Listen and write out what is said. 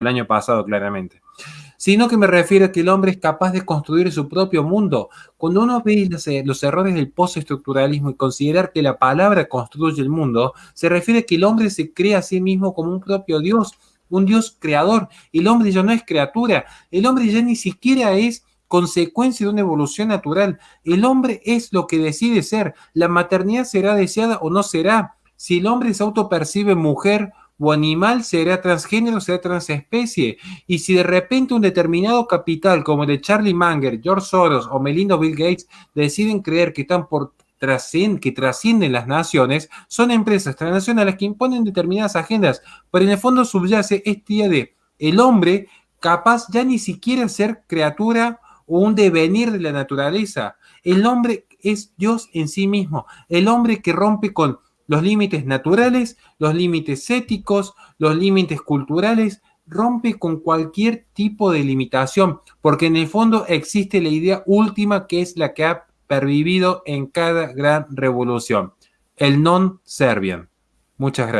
el año pasado claramente, sino que me refiero a que el hombre es capaz de construir su propio mundo. Cuando uno ve eh, los, errores del postestructuralismo y considerar que la palabra construye el mundo, se refiere a que el hombre se crea a sí mismo como un propio Dios, un Dios creador. El hombre ya no es criatura, el hombre ya ni siquiera es consecuencia de una evolución natural. El hombre es lo que decide ser. La maternidad será deseada o no será. Si el hombre se autopercibe mujer o animal, será transgénero, será transespecie. Y si de repente un determinado capital, como el de Charlie Munger, George Soros o Melinda Bill Gates, deciden creer que están por que trascienden las naciones, son empresas transnacionales que imponen determinadas agendas, pero en el fondo subyace este día de el hombre capaz ya ni siquiera ser criatura o un devenir de la naturaleza. El hombre es Dios en sí mismo, el hombre que rompe con los límites naturales, los límites éticos, los límites culturales, rompe con cualquier tipo de limitación, porque en el fondo existe la idea última que es la que ha pervivido en cada gran revolución, el non-servian. Muchas gracias.